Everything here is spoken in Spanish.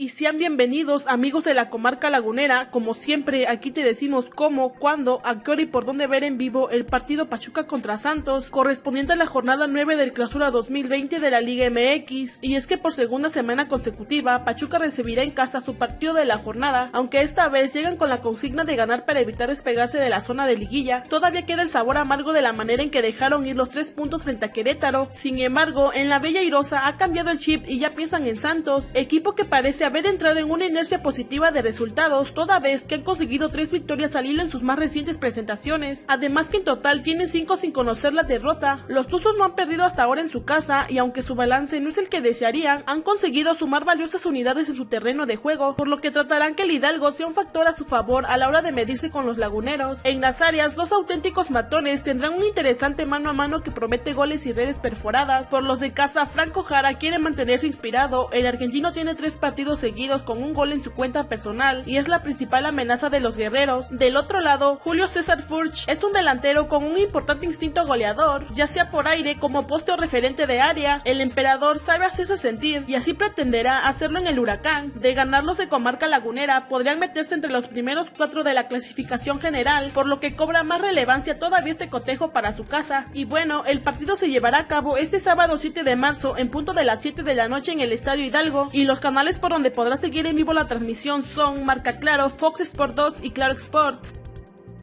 Y sean bienvenidos amigos de la comarca lagunera, como siempre aquí te decimos cómo, cuándo, a qué hora y por dónde ver en vivo el partido Pachuca contra Santos, correspondiente a la jornada 9 del clausura 2020 de la Liga MX, y es que por segunda semana consecutiva Pachuca recibirá en casa su partido de la jornada, aunque esta vez llegan con la consigna de ganar para evitar despegarse de la zona de liguilla, todavía queda el sabor amargo de la manera en que dejaron ir los tres puntos frente a Querétaro, sin embargo en la Bella Irosa ha cambiado el chip y ya piensan en Santos, equipo que parece haber entrado en una inercia positiva de resultados, toda vez que han conseguido tres victorias al hilo en sus más recientes presentaciones. Además que en total tienen cinco sin conocer la derrota. Los Tuzos no han perdido hasta ahora en su casa y aunque su balance no es el que desearían, han conseguido sumar valiosas unidades en su terreno de juego, por lo que tratarán que el Hidalgo sea un factor a su favor a la hora de medirse con los laguneros. En las áreas, dos auténticos matones tendrán un interesante mano a mano que promete goles y redes perforadas. Por los de casa, Franco Jara quiere mantenerse inspirado. El argentino tiene tres partidos seguidos con un gol en su cuenta personal y es la principal amenaza de los guerreros. Del otro lado, Julio César Furch es un delantero con un importante instinto goleador, ya sea por aire como poste o referente de área. El emperador sabe hacerse sentir y así pretenderá hacerlo en el huracán. De ganarlos de comarca lagunera, podrían meterse entre los primeros cuatro de la clasificación general, por lo que cobra más relevancia todavía este cotejo para su casa. Y bueno, el partido se llevará a cabo este sábado 7 de marzo en punto de las 7 de la noche en el Estadio Hidalgo y los canales por donde podrás seguir en vivo la transmisión son Marca Claro, Fox Sport 2 y Claro Export.